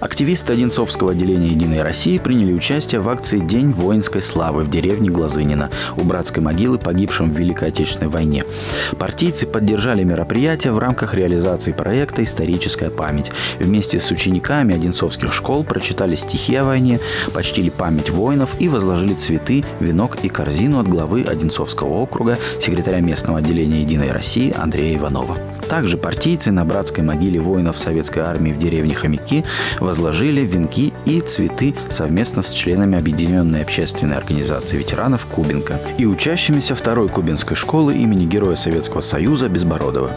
Активисты Одинцовского отделения «Единой России» приняли участие в акции «День воинской славы» в деревне Глазынина у братской могилы погибшим в Великой Отечественной войне. Партийцы поддержали мероприятие в рамках реализации проекта «Историческая память». Вместе с учениками одинцовских школ прочитали стихи о войне, почтили память воинов и возложили цветы, венок и корзину от главы Одинцовского округа, секретаря местного отделения «Единой России» Андрея Иванова. Также партийцы на братской могиле воинов советской армии в деревне Хомяки возложили венки и цветы совместно с членами Объединенной общественной организации ветеранов Кубинка и учащимися второй кубинской школы имени Героя Советского Союза Безбородова.